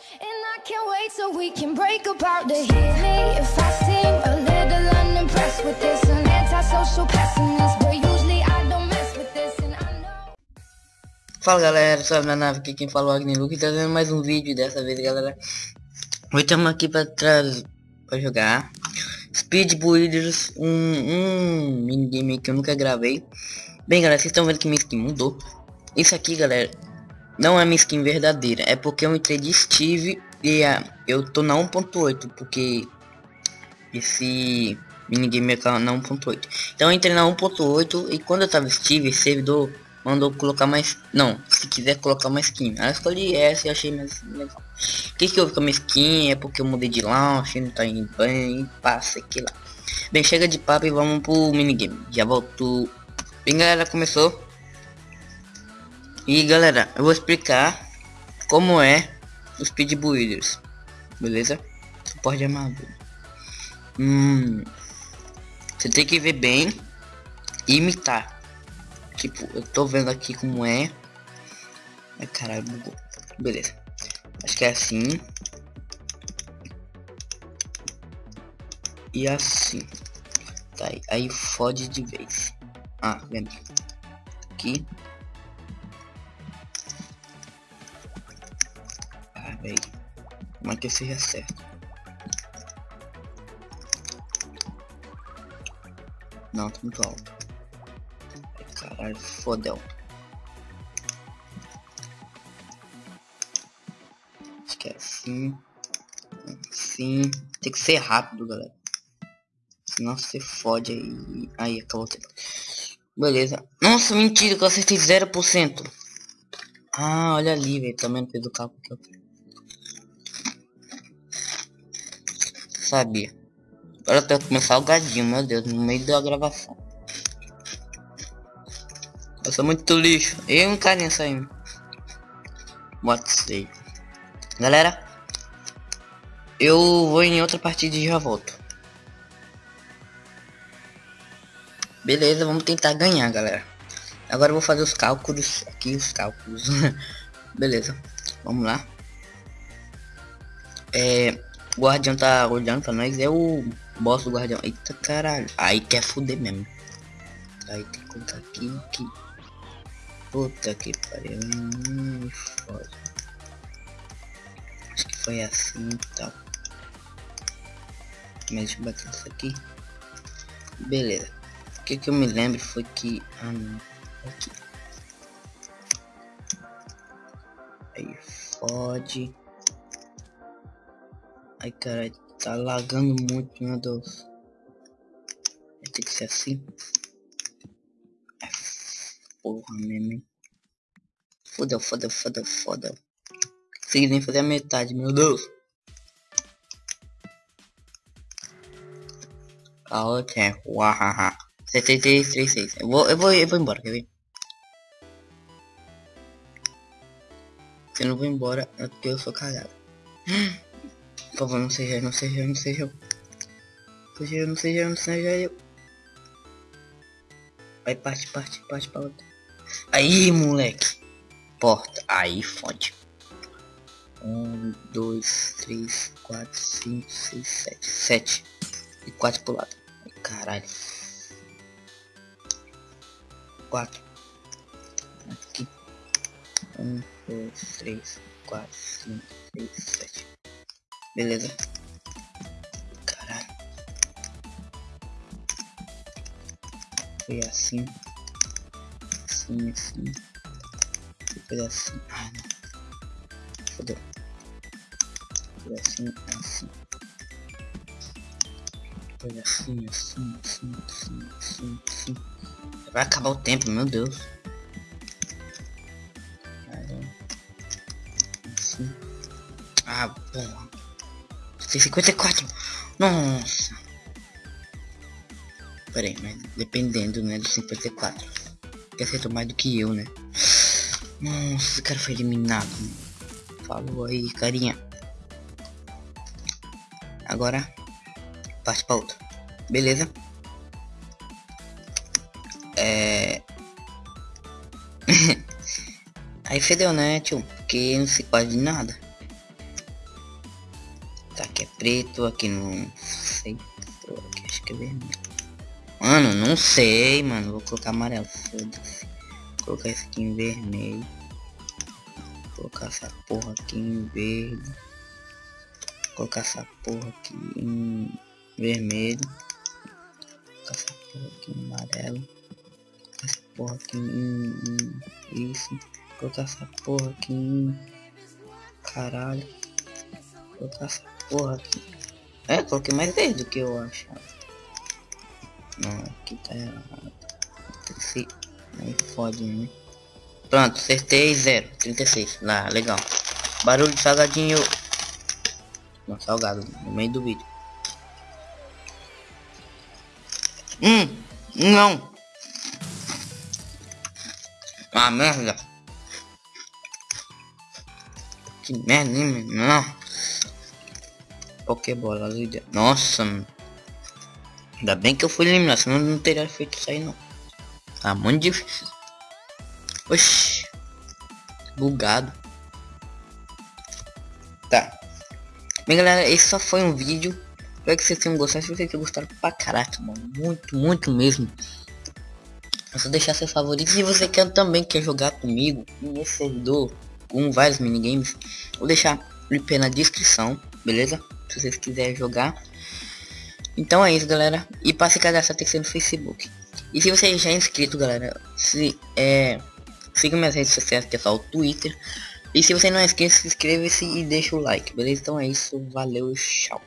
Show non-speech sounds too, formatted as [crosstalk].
And I can't wait we can break apart me if I seem a little unimpressed with this. An antisocial pessimist, but usually I don't mess with this, and I know. Fala galera, sou a nave aqui quem falou Agni Luke trazendo mais um vídeo dessa vez galera Hoje estamos aqui para trazer para jogar Speed Builders, um, um minigame que eu nunca gravei Bem galera, vocês estão vendo que minha skin mudou Isso aqui galera, não é minha skin verdadeira É porque eu entrei de Steve e a, eu tô na 1.8 Porque esse minigame é na 1.8 Então eu entrei na 1.8 e quando eu tava Steve, esse servidor mandou colocar mais não se quiser colocar uma skin. Eu escolhi essa e achei mais legal. O que que houve com a minha skin? É porque eu mudei de launch não tá indo bem passa aqui lá. Bem chega de papo e vamos pro minigame já voltou bem galera começou e galera eu vou explicar como é os speed builders beleza suporte de armadura hum, você tem que ver bem e imitar Tipo, eu tô vendo aqui como é. Ai, caralho, bugou. Beleza. Acho que é assim. E assim. Tá aí. Aí fode de vez. Ah, lembra. Aqui. Velho. Como é que seja certo? Não, tá muito alto. Caralho, fodeu. Acho que é assim. Assim. Tem que ser rápido, galera. Senão você fode aí. Aí, acabou o. Beleza. Nossa, mentira que eu acertei 0%. Ah, olha ali, velho. Também não fez o cálculo que eu Sabia. Agora eu tenho que começar o gadinho, meu Deus, no meio da gravação. Eu sou muito lixo. E um carinha saindo. What say. Galera. Eu vou em outra partida e já volto. Beleza, vamos tentar ganhar, galera. Agora eu vou fazer os cálculos. Aqui os cálculos. [laughs] Beleza. Vamos lá. É. Guardião tá olhando pra nós. É o boss do guardião. Eita caralho. Aí quer fuder mesmo. Aí tem que colocar aqui, aqui. Puta que pariu, hum, foda. Acho que foi assim e tal. Mas deixa eu bater isso aqui. Beleza. O que, que eu me lembro foi que. Ah não. Aqui. Aí fode. Ai caralho, tá lagando muito, meu Deus. Ter que ser assim. Porra, meme. Fodeu, fodeu, fodeu, fodeu. Consegui nem fazer a metade, meu Deus. A outra é Wahaha. 7336. Eu vou, eu vou, eu vou embora, quer ver? Se eu não vou embora, é porque eu sou cagado. [gasps] Por favor, não seja, não seja, não seja eu. Seja eu, não seja eu, não seja eu. Vai, parte, parte, parte pra outra. Aí, moleque. Porta. Aí, fode. Um, dois, três, quatro, cinco, seis, sete. Sete. E quatro pro lado. Caralho. Quatro. Aqui. Um, dois, três, quatro, cinco, seis, sete. Beleza. Caralho. Foi assim assim, assim. Depois assim. Ah, não. Fodeu. Depois assim, assim. Depois assim, assim, assim, assim, assim, assim. Vai acabar o tempo, meu Deus. Assim. Ah, porra. Tem 54. Nossa. Peraí, mas dependendo, né, do 54 que acertou mais do que eu, né? Nossa, esse cara foi eliminado. Falou aí, carinha. Agora, parte pra outra. Beleza? É... [laughs] aí fedeu, né, tio? Porque não se quase nada. Preto, aqui não sei. Aqui acho que é vermelho. Mano, não sei, mano. Vou colocar amarelo. Foda-se. Colocar esse aqui em vermelho. Vou colocar essa porra aqui em verde. Vou colocar essa porra aqui em vermelho. Vou colocar essa porra aqui em amarelo. Essa porra aqui em, em isso. Vou colocar essa porra aqui em caralho. Vou colocar essa porra aqui. É, coloquei mais verde do que eu achava. Não, aqui tá errado. Se... Aí fode, né? Pronto, acertei 0, 36. Lá, legal. Barulho de salgadinho. Não, salgado, no meio do vídeo. Hum, não. Ah, merda. Que merda, hein, não. Pokébola, líder. Nossa, mano. Ainda bem que eu fui eliminar, senão não teria feito isso aí não. Tá muito difícil. Oxi. Bugado. Tá. Bem galera, esse só foi um vídeo. Espero que vocês tenham gostado. Se vocês tenham gostado pra caraca, mano. Muito, muito mesmo. É só deixar seus favoritos. Se você quer também quer jogar comigo nesse servidor com vários minigames, vou deixar o IP na descrição, beleza? Se vocês quiserem jogar. Então é isso, galera. E para se cadastrar que no Facebook. E se você já é inscrito, galera, se é siga minhas redes sociais, que é só o Twitter. E se você não é inscrito, se inscreva-se e deixa o like, beleza? Então é isso, valeu, tchau.